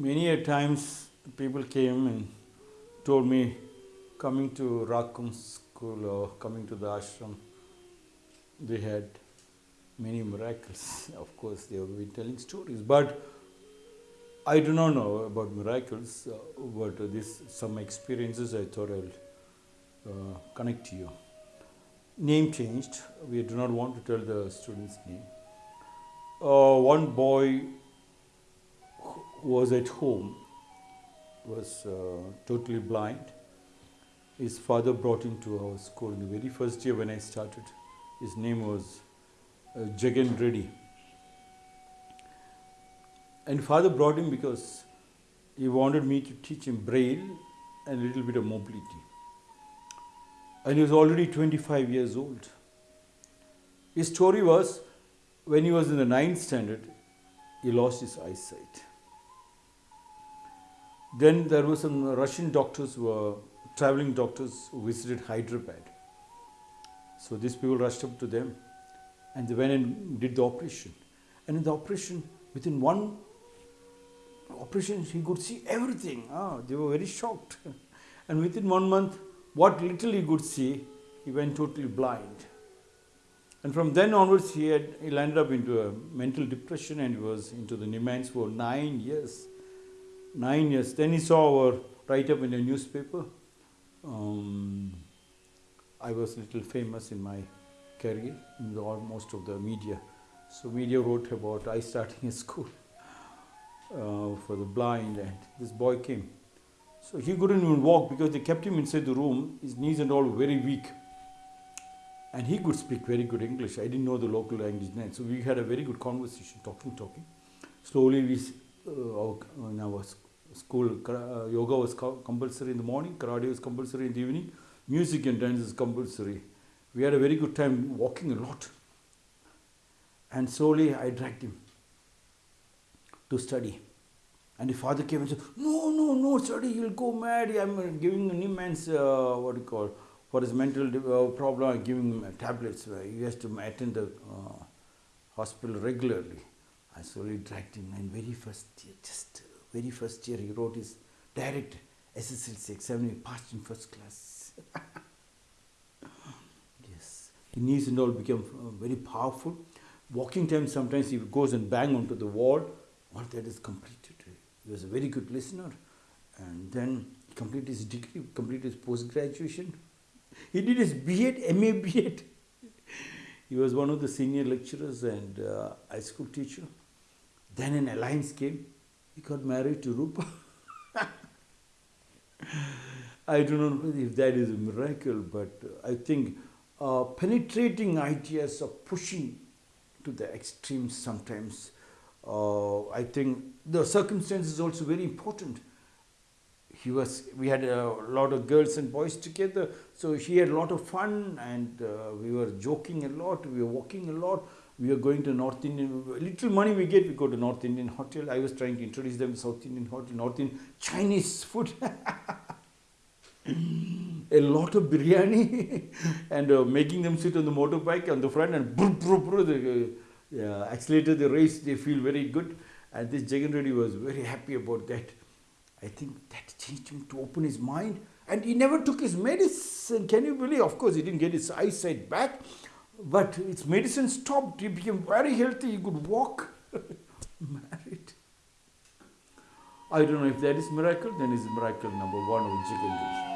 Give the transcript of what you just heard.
many a times people came and told me coming to Rakum school or coming to the ashram, they had many miracles. Of course, they have been telling stories, but I do not know about miracles. Uh, but this some experiences I thought I will uh, connect to you. Name changed. We do not want to tell the student's name. Uh, one boy was at home was uh, totally blind. His father brought him to our school in the very first year when I started. His name was uh, Jagan Reddy. And father brought him because he wanted me to teach him braille and a little bit of mobility. And he was already 25 years old. His story was when he was in the ninth standard, he lost his eyesight. Then there were some Russian doctors who were traveling doctors who visited Hyderabad. So these people rushed up to them and they went and did the operation. And in the operation, within one operation, he could see everything. Ah, they were very shocked. and within one month, what little he could see, he went totally blind. And from then onwards, he had he landed up into a mental depression and he was into the NIMHANS for nine years nine years. Then he saw our write up in a newspaper. Um, I was a little famous in my career in the, most of the media. So media wrote about I starting a school uh, for the blind, and this boy came. So he couldn't even walk because they kept him inside the room. His knees and all were very weak. And he could speak very good English. I didn't know the local language then. So we had a very good conversation, talking, talking. Slowly we uh, in our school, uh, yoga was compulsory in the morning, karate was compulsory in the evening, music and dance is compulsory. We had a very good time walking a lot. And slowly I dragged him to study. And the father came and said, No, no, no, study, you'll go mad. I'm giving him man's, uh, what do you call, for his mental uh, problem, I'm giving him tablets. He has to attend the uh, hospital regularly. I slowly dragged him, and very first year, just very first year, he wrote his direct SSLC exam. He passed in first class. yes, his knees and all became uh, very powerful. Walking time, sometimes he goes and bang onto the wall. All that is completed. He was a very good listener, and then he completed his degree, completed his post graduation. He did his B.Ed, MA B.Ed. He was one of the senior lecturers and uh, high school teacher. Then an alliance came. He got married to Rupa. I don't know if that is a miracle, but I think uh, penetrating ideas of pushing to the extremes sometimes. Uh, I think the circumstances is also very important. He was, we had a lot of girls and boys together, so he had a lot of fun and uh, we were joking a lot, we were walking a lot we were going to North Indian, little money we get, we go to North Indian hotel. I was trying to introduce them South Indian hotel, North Indian, Chinese food. a lot of biryani and uh, making them sit on the motorbike on the front and brr, brr, brr, the, uh, yeah, accelerator the race, they feel very good. And this Jagan Reddy was very happy about that. I think that changed him to open his mind. And he never took his medicine. Can you believe? Of course, he didn't get his eyesight back. But his medicine stopped. He became very healthy. He could walk. Married. I don't know if that is miracle. Then it's miracle number one of Jagan